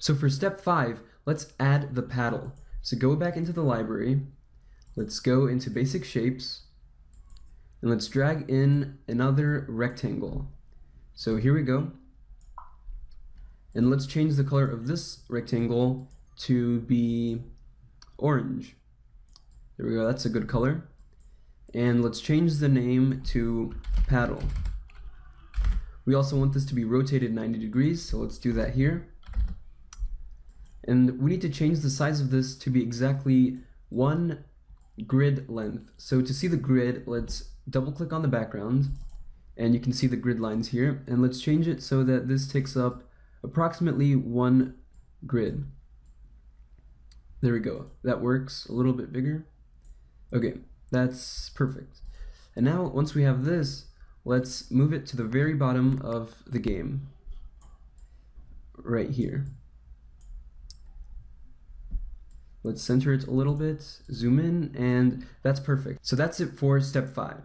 So for step five, let's add the paddle. So go back into the library, let's go into basic shapes, and let's drag in another rectangle. So here we go. And let's change the color of this rectangle to be orange. There we go, that's a good color. And let's change the name to paddle. We also want this to be rotated 90 degrees, so let's do that here. And we need to change the size of this to be exactly one grid length. So to see the grid, let's double click on the background and you can see the grid lines here and let's change it so that this takes up approximately one grid. There we go. That works a little bit bigger. Okay, that's perfect. And now once we have this, let's move it to the very bottom of the game. Right here. Let's center it a little bit, zoom in, and that's perfect. So that's it for step five.